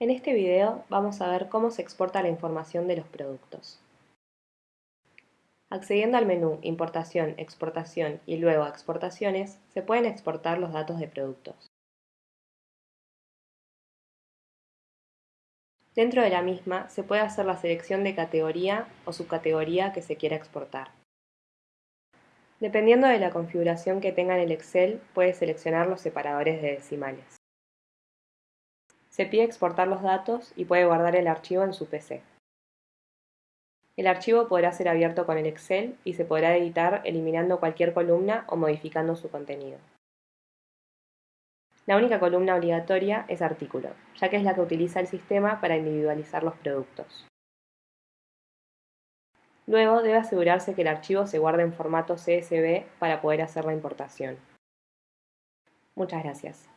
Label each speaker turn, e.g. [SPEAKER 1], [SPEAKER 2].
[SPEAKER 1] En este video vamos a ver cómo se exporta la información de los productos. Accediendo al menú Importación, Exportación y luego Exportaciones, se pueden exportar los datos de productos. Dentro de la misma se puede hacer la selección de categoría o subcategoría que se quiera exportar. Dependiendo de la configuración que tenga en el Excel, puede seleccionar los separadores de decimales. Se pide exportar los datos y puede guardar el archivo en su PC. El archivo podrá ser abierto con el Excel y se podrá editar eliminando cualquier columna o modificando su contenido. La única columna obligatoria es artículo, ya que es la que utiliza el sistema para individualizar los productos. Luego debe asegurarse que el archivo se guarde en formato CSV para poder hacer la importación. Muchas gracias.